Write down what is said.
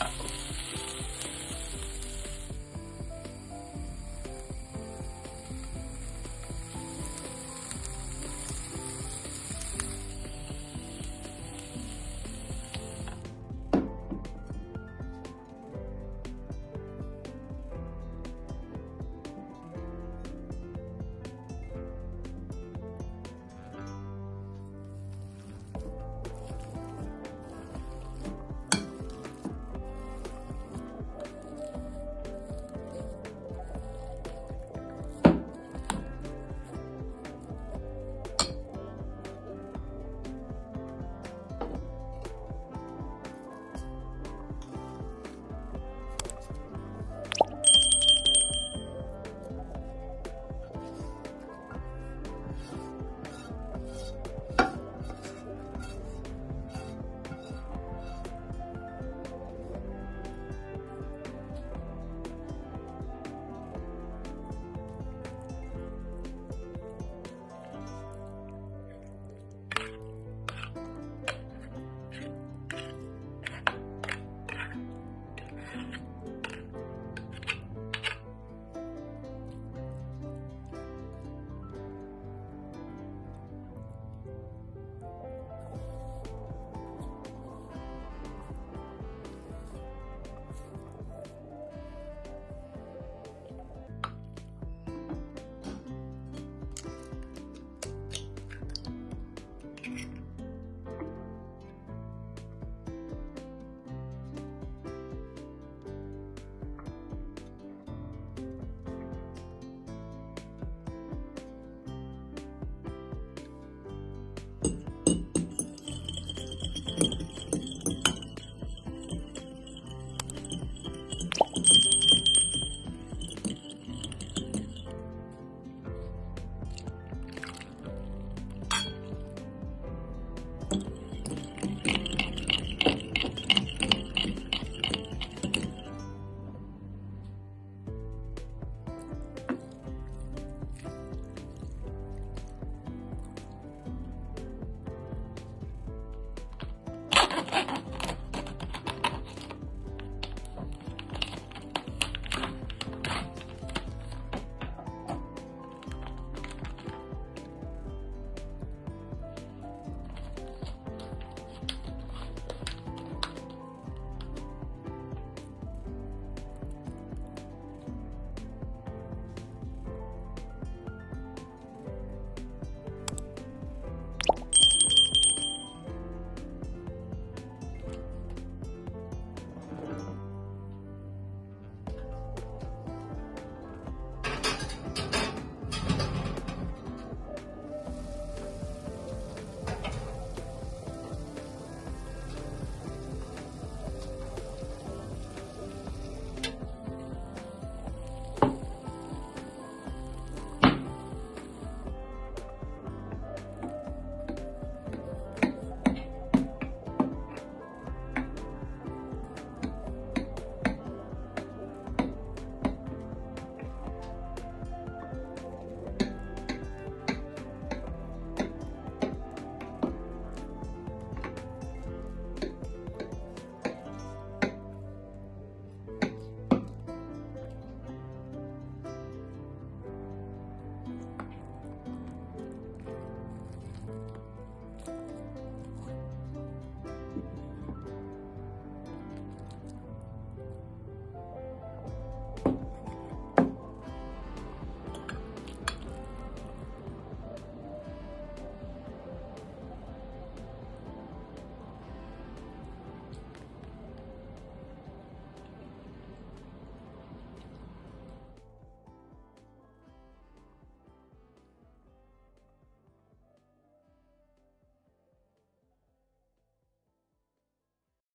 Uh-oh.